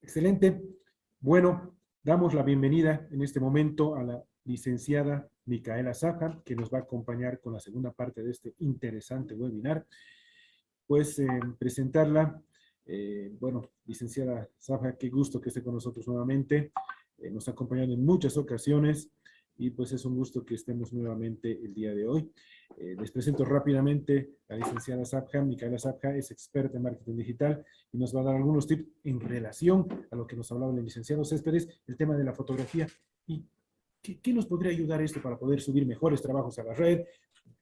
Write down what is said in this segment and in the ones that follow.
Excelente. Bueno, damos la bienvenida en este momento a la licenciada Micaela Saja, que nos va a acompañar con la segunda parte de este interesante webinar. Pues eh, presentarla, eh, bueno, licenciada Saja, qué gusto que esté con nosotros nuevamente. Eh, nos ha acompañado en muchas ocasiones y pues es un gusto que estemos nuevamente el día de hoy. Eh, les presento rápidamente a la licenciada Sabja. Micaela Sabja es experta en marketing digital y nos va a dar algunos tips en relación a lo que nos hablaba el licenciado Céspedes, el tema de la fotografía. ¿Y qué, nos podría ayudar esto para poder subir mejores trabajos a la red?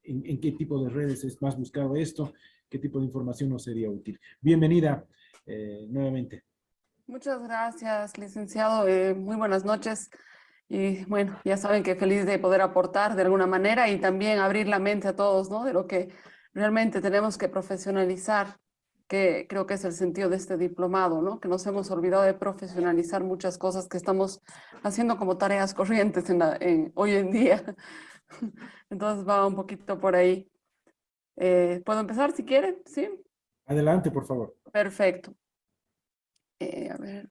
¿En, qué tipo de redes es más buscado esto? ¿Qué tipo de información nos sería útil? Bienvenida eh, nuevamente. Muchas gracias, licenciado. Eh, muy buenas noches. Y bueno, ya saben que feliz de poder aportar de alguna manera y también abrir la mente a todos, ¿no? De lo que realmente tenemos que profesionalizar, que creo que es el sentido de este diplomado, ¿no? Que nos hemos olvidado de profesionalizar muchas cosas que estamos haciendo como tareas corrientes en hoy en día. Entonces va un poquito por ahí. Eh, ¿Puedo empezar si quieren? ¿Sí? Adelante, por favor. Perfecto. Eh, a ver.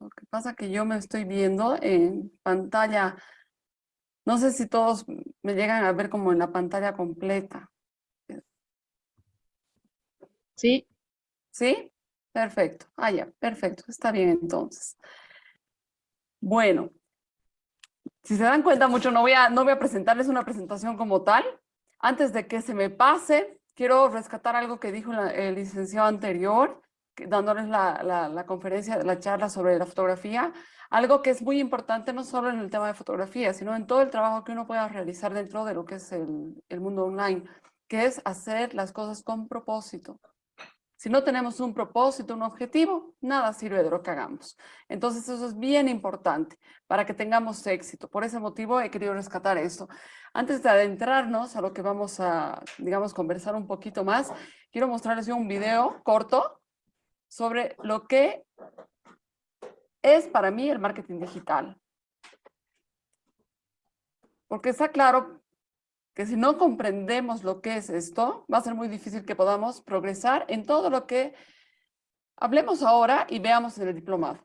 Lo que pasa que yo me estoy viendo en pantalla, no sé si todos me llegan a ver como en la pantalla completa. Sí. ¿Sí? Perfecto. Ah, ya, perfecto. Está bien entonces. Bueno, si se dan cuenta mucho, no voy a, no voy a presentarles una presentación como tal. Antes de que se me pase, quiero rescatar algo que dijo el licenciado anterior dándoles la, la, conferencia, la charla sobre la fotografía, algo que es muy importante no solo en el tema de fotografía, sino en todo el trabajo que uno pueda realizar dentro de lo que es el, el mundo online, que es hacer las cosas con propósito. Si no tenemos un propósito, un objetivo, nada sirve de lo que hagamos. Entonces eso es bien importante para que tengamos éxito. Por ese motivo he querido rescatar esto. Antes de adentrarnos a lo que vamos a, digamos, conversar un poquito más, quiero mostrarles un video corto sobre lo que es para mí el marketing digital. Porque está claro que si no comprendemos lo que es esto, va a ser muy difícil que podamos progresar en todo lo que hablemos ahora y veamos en el diplomado.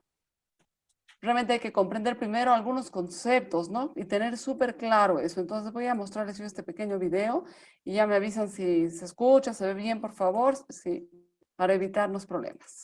Realmente hay que comprender primero algunos conceptos, ¿no? Y tener súper claro eso. Entonces voy a mostrarles yo este pequeño video y ya me avisan si se escucha, se ve bien, por favor. Sí para evitarnos problemas.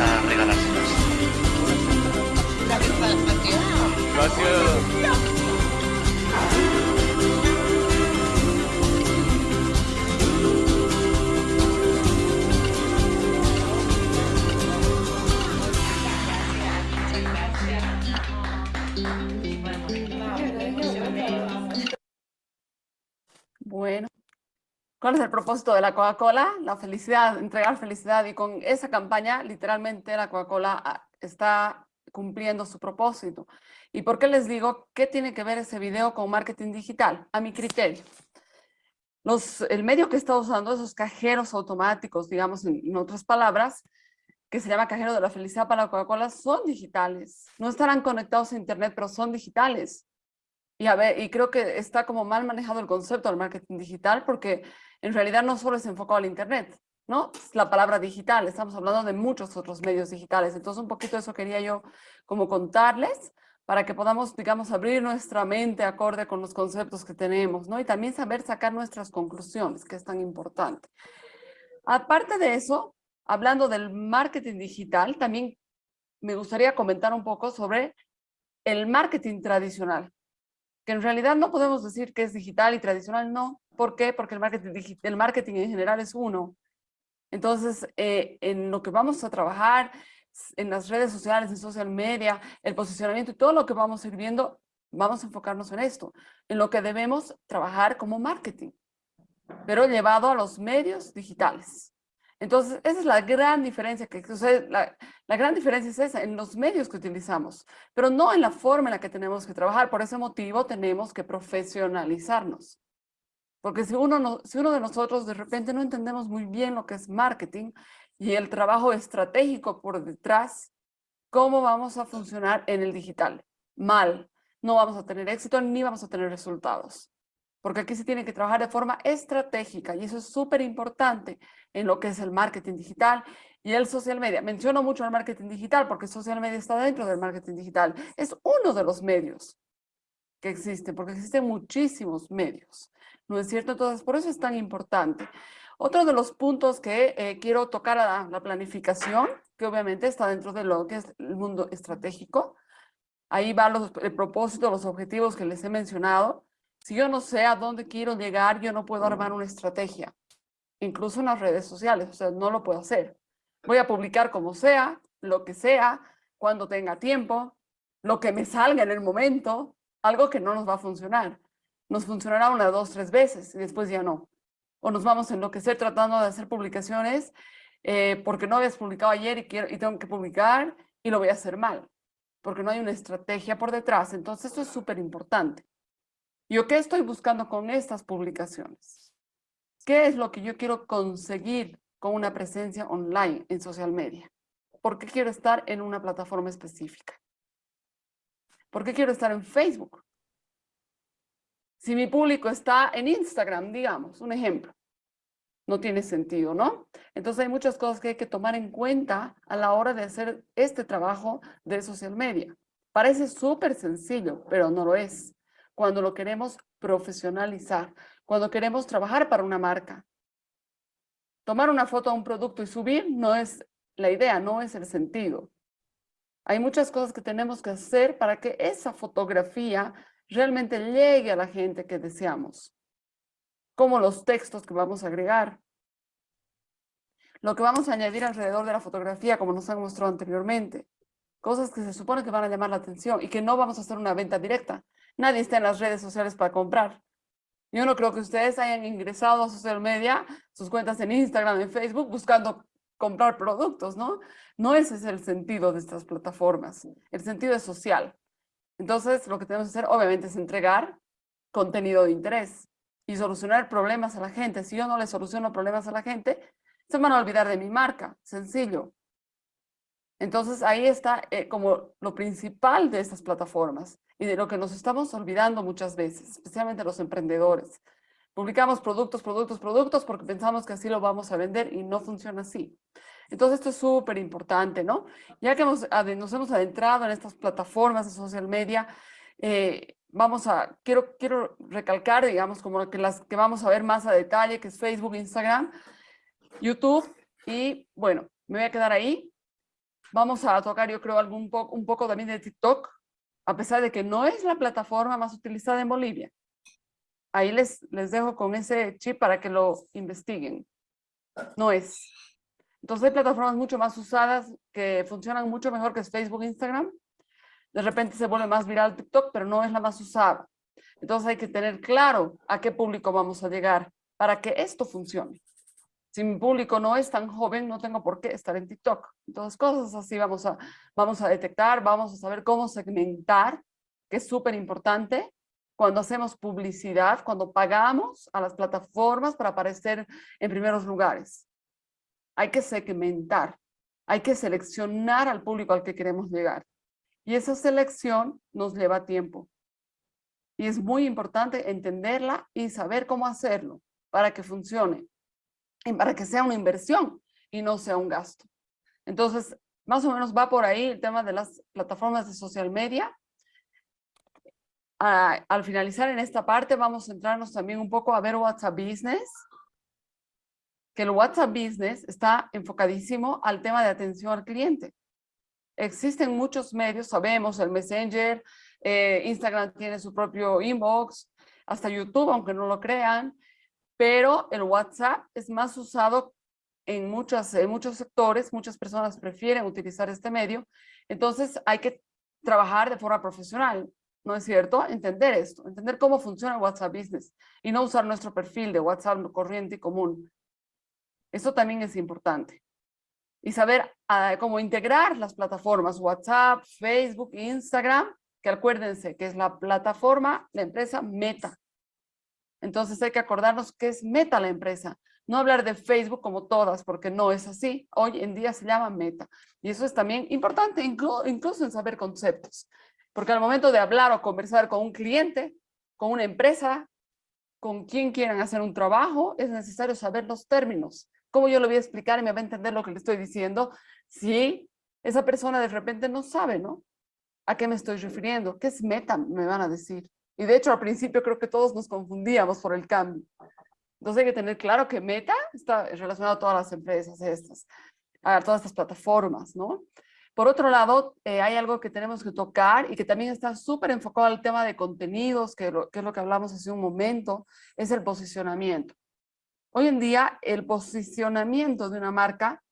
a regalárselas. Propósito de la Coca-Cola? La felicidad, entregar felicidad y con esa campaña literalmente la Coca-Cola ah, está cumpliendo su propósito. ¿Y por qué les digo qué tiene que ver ese video con marketing digital? A mi criterio. El medio que está usando esos cajeros automáticos, digamos en, otras palabras, que se llama cajero de la felicidad para la Coca-Cola, son digitales. No estarán conectados a internet, pero son digitales. Y, a ver, y creo que está como mal manejado el concepto del marketing digital porque en realidad no solo es enfocado al internet, ¿no? Es la palabra digital, estamos hablando de muchos otros medios digitales. Entonces un poquito eso quería yo como contarles para que podamos, digamos, abrir nuestra mente acorde con los conceptos que tenemos, ¿no? Y también saber sacar nuestras conclusiones, que es tan importante. Aparte de eso, hablando del marketing digital, también me gustaría comentar un poco sobre el marketing tradicional que en realidad no podemos decir que es digital y tradicional, no. ¿Por qué? Porque el marketing, el marketing en general es uno. Entonces, eh, en lo que vamos a trabajar, en las redes sociales, en social media, el posicionamiento y todo lo que vamos a ir viendo, vamos a enfocarnos en esto, en lo que debemos trabajar como marketing, pero llevado a los medios digitales. Entonces, esa es la gran diferencia que sucede. La, gran diferencia es esa, en los medios que utilizamos, pero no en la forma en la que tenemos que trabajar. Por ese motivo tenemos que profesionalizarnos. Porque si uno, no, si uno de nosotros de repente no entendemos muy bien lo que es marketing y el trabajo estratégico por detrás, ¿cómo vamos a funcionar en el digital? Mal. No vamos a tener éxito ni vamos a tener resultados porque aquí se tiene que trabajar de forma estratégica y eso es súper importante en lo que es el marketing digital y el social media. Menciono mucho el marketing digital porque social media está dentro del marketing digital. Es uno de los medios que existen, porque existen muchísimos medios. ¿No es cierto? Entonces, por eso es tan importante. Otro de los puntos que eh, quiero tocar a la planificación, que obviamente está dentro de lo que es el mundo estratégico. Ahí va los, el propósito, los objetivos que les he mencionado si yo no sé a dónde quiero llegar, yo no puedo armar una estrategia, incluso en las redes sociales, o sea, no lo puedo hacer. Voy a publicar como sea, lo que sea, cuando tenga tiempo, lo que me salga en el momento, algo que no nos va a funcionar. Nos funcionará una, dos, tres veces y después ya no. O nos vamos a enloquecer tratando de hacer publicaciones eh, porque no habías publicado ayer y, quiero, y tengo que publicar y lo voy a hacer mal, porque no hay una estrategia por detrás. Entonces, esto es súper importante. ¿Yo qué estoy buscando con estas publicaciones? ¿Qué es lo que yo quiero conseguir con una presencia online en social media? ¿Por qué quiero estar en una plataforma específica? ¿Por qué quiero estar en Facebook? Si mi público está en Instagram, digamos, un ejemplo, no tiene sentido, ¿no? Entonces hay muchas cosas que hay que tomar en cuenta a la hora de hacer este trabajo de social media. Parece súper sencillo, pero no lo es cuando lo queremos profesionalizar, cuando queremos trabajar para una marca. Tomar una foto a un producto y subir no es la idea, no es el sentido. Hay muchas cosas que tenemos que hacer para que esa fotografía realmente llegue a la gente que deseamos. Como los textos que vamos a agregar. Lo que vamos a añadir alrededor de la fotografía, como nos han mostrado anteriormente. Cosas que se supone que van a llamar la atención y que no vamos a hacer una venta directa, Nadie está en las redes sociales para comprar. Yo no creo que ustedes hayan ingresado a social media, sus cuentas en Instagram, en Facebook, buscando comprar productos, ¿no? No ese es el sentido de estas plataformas. El sentido es social. Entonces, lo que tenemos que hacer, obviamente, es entregar contenido de interés y solucionar problemas a la gente. Si yo no le soluciono problemas a la gente, se van a olvidar de mi marca. Sencillo. Entonces, ahí está eh, como lo principal de estas plataformas y de lo que nos estamos olvidando muchas veces, especialmente los emprendedores. Publicamos productos, productos, productos porque pensamos que así lo vamos a vender y no funciona así. Entonces esto es súper importante, ¿no? Ya que hemos, nos hemos adentrado en estas plataformas de social media, eh, vamos a, quiero, quiero recalcar, digamos, como que las que vamos a ver más a detalle, que es Facebook, Instagram, YouTube, y bueno, me voy a quedar ahí. Vamos a tocar, yo creo, algún un poco también de TikTok, a pesar de que no es la plataforma más utilizada en Bolivia. Ahí les, les dejo con ese chip para que lo investiguen. No es. Entonces hay plataformas mucho más usadas que funcionan mucho mejor que Facebook Instagram. De repente se vuelve más viral TikTok, pero no es la más usada. Entonces hay que tener claro a qué público vamos a llegar para que esto funcione. Si mi público no es tan joven, no tengo por qué estar en TikTok. Entonces cosas así vamos a, vamos a detectar, vamos a saber cómo segmentar, que es súper importante, cuando hacemos publicidad, cuando pagamos a las plataformas para aparecer en primeros lugares. Hay que segmentar, hay que seleccionar al público al que queremos llegar. Y esa selección nos lleva tiempo. Y es muy importante entenderla y saber cómo hacerlo para que funcione para que sea una inversión y no sea un gasto. Entonces, más o menos va por ahí el tema de las plataformas de social media al finalizar en esta parte vamos a centrarnos también un poco a ver WhatsApp Business, que el WhatsApp Business está enfocadísimo al tema de atención al cliente. Existen muchos medios, sabemos, el Messenger, eh, Instagram tiene su propio inbox, hasta YouTube, aunque no lo crean, pero el WhatsApp es más usado en, muchos en muchos sectores, muchas personas prefieren utilizar este medio, entonces hay que trabajar de forma profesional. ¿no es cierto? Entender esto, entender cómo funciona el WhatsApp Business y no usar nuestro perfil de WhatsApp corriente y común. Eso también es importante. Y saber ah, cómo integrar las plataformas WhatsApp, Facebook, Instagram, que acuérdense que es la plataforma, la empresa Meta. Entonces hay que acordarnos que es Meta la empresa. No hablar de Facebook como todas, porque no es así. Hoy en día se llama Meta. Y eso es también importante, incluso en saber conceptos. Porque al momento de hablar o conversar con un cliente, con una empresa, con quien quieran hacer un trabajo, es necesario saber los términos. ¿Cómo yo le voy a explicar y me va a entender lo que le estoy diciendo si esa persona de repente no sabe, ¿no? ¿A qué me estoy refiriendo? ¿Qué es meta? Me van a decir. Y de hecho al principio creo que todos nos confundíamos por el cambio. Entonces hay que tener claro que meta está relacionado a todas las empresas estas, a todas estas plataformas, ¿no? Por otro lado, eh, hay algo que tenemos que tocar y que también está súper enfocado al tema de contenidos, que, que es lo que hablamos hace un momento, es el posicionamiento. Hoy en día, el posicionamiento de una marca,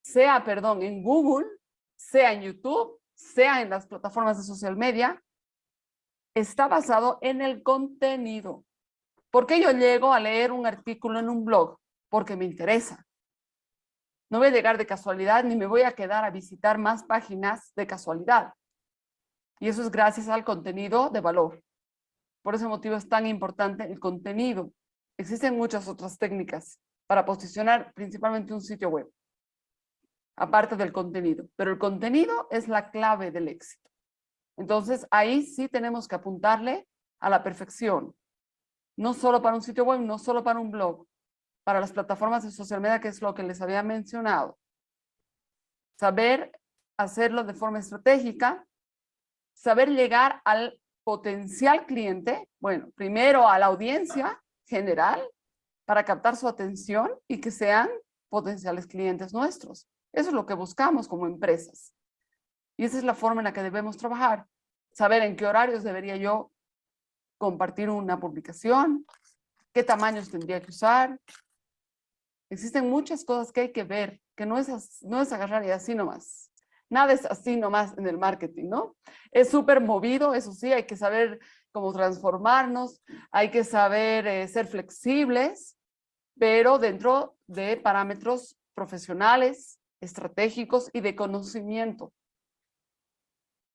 sea, perdón, en Google, sea en YouTube, sea en las plataformas de social media, está basado en el contenido. ¿Por qué yo llego a leer un artículo en un blog? Porque me interesa. No voy a llegar de casualidad ni me voy a quedar a visitar más páginas de casualidad. Y eso es gracias al contenido de valor. Por ese motivo es tan importante el contenido. Existen muchas otras técnicas para posicionar principalmente un sitio web, aparte del contenido. Pero el contenido es la clave del éxito. Entonces ahí sí tenemos que apuntarle a la perfección. No solo para un sitio web, no solo para un blog, para las plataformas de social media, que es lo que les había mencionado. Saber hacerlo de forma estratégica, saber llegar al potencial cliente, bueno, primero a la audiencia general, para captar su atención y que sean potenciales clientes nuestros. Eso es lo que buscamos como empresas. Y esa es la forma en la que debemos trabajar. Saber en qué horarios debería yo compartir una publicación, qué tamaños tendría que usar, Existen muchas cosas que hay que ver, que no es, no es agarrar y así nomás. Nada es así nomás en el marketing, ¿no? Es súper movido, eso sí, hay que saber cómo transformarnos, hay que saber eh, ser flexibles, pero dentro de parámetros profesionales, estratégicos y de conocimiento.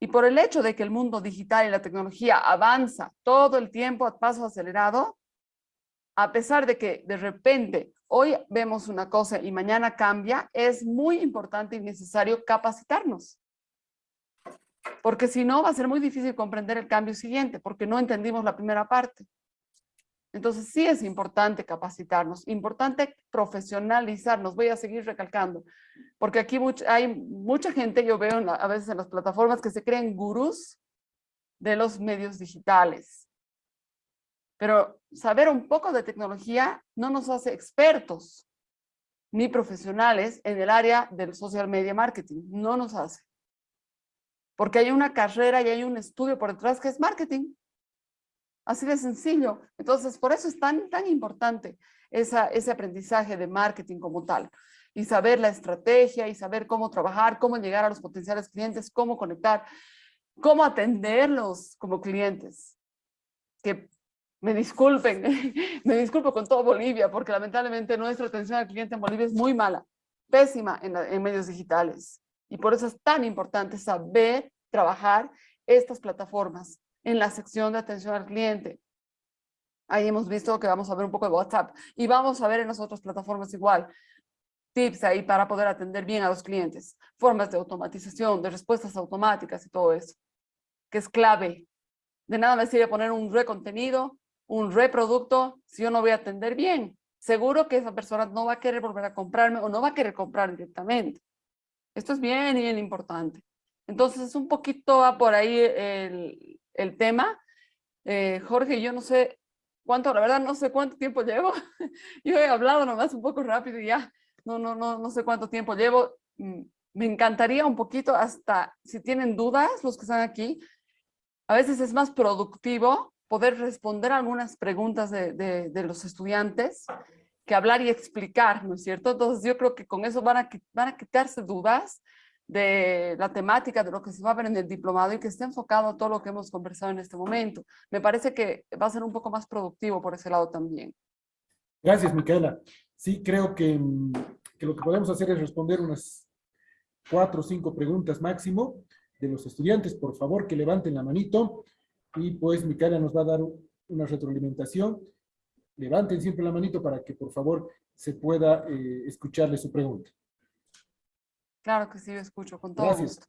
Y por el hecho de que el mundo digital y la tecnología avanza todo el tiempo a paso acelerado, a pesar de que de repente hoy vemos una cosa y mañana cambia, es muy importante y necesario capacitarnos. Porque si no, va a ser muy difícil comprender el cambio siguiente, porque no entendimos la primera parte. Entonces sí es importante capacitarnos, importante profesionalizarnos, voy a seguir recalcando, porque aquí hay mucha gente, yo veo a veces en las plataformas que se creen gurús de los medios digitales. Pero saber un poco de tecnología no nos hace expertos ni profesionales en el área del social media marketing, no nos hace. Porque hay una carrera y hay un estudio por detrás que es marketing. Así de sencillo. Entonces, por eso es tan, tan importante ese aprendizaje de marketing como tal. Y saber la estrategia y saber cómo trabajar, cómo llegar a los potenciales clientes, cómo conectar, cómo atenderlos como clientes. Que me disculpen, me disculpo con todo Bolivia, porque lamentablemente nuestra atención al cliente en Bolivia es muy mala, pésima en medios digitales. Y por eso es tan importante saber trabajar estas plataformas en la sección de atención al cliente. Ahí hemos visto que vamos a ver un poco de WhatsApp y vamos a ver en las otras plataformas igual. Tips ahí para poder atender bien a los clientes. Formas de automatización, de respuestas automáticas y todo eso. Que es clave. De nada me sirve poner un recontenido, un reproducto, si yo no voy a atender bien. Seguro que esa persona no va a querer volver a comprarme o no va a querer comprar directamente. Esto es bien, bien importante. Entonces, es un poquito va por ahí el, el tema. Eh, Jorge, yo no sé cuánto, la verdad no sé cuánto tiempo llevo. yo he hablado nomás un poco rápido y ya, no, no, no, no sé cuánto tiempo llevo. Mm, me encantaría un poquito hasta, si tienen dudas, los que están aquí, a veces es más productivo poder responder algunas preguntas de, de, de los estudiantes que hablar y explicar, ¿no es cierto? Entonces yo creo que con eso van a, van a quitarse dudas de la temática de lo que se va a ver en el diplomado y que esté enfocado a todo lo que hemos conversado en este momento. Me parece que va a ser un poco más productivo por ese lado también. Gracias, Micaela. Sí, creo que, mm, que lo que podemos hacer es responder unas cuatro o cinco preguntas máximo de los estudiantes. Por favor, que levanten la manito y pues Micaela nos va a dar una retroalimentación. Levanten siempre la manito para que por favor se pueda eh, escucharle su pregunta. Claro que sí, yo escucho con todo Gracias. gusto.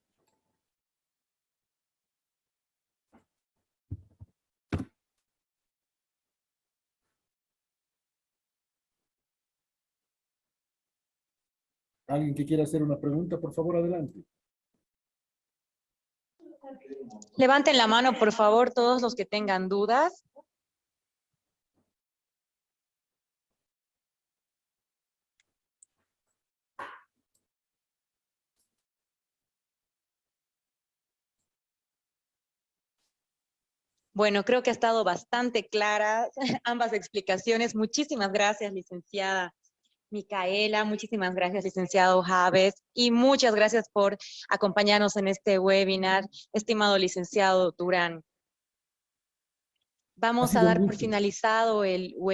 ¿Alguien que quiera hacer una pregunta? Por favor, adelante. Levanten la mano, por favor, todos los que tengan dudas. Bueno, creo que ha estado bastante clara ambas explicaciones. Muchísimas gracias, licenciada Micaela. Muchísimas gracias, licenciado Javes. Y muchas gracias por acompañarnos en este webinar, estimado licenciado Durán. Vamos a dar por finalizado el webinar.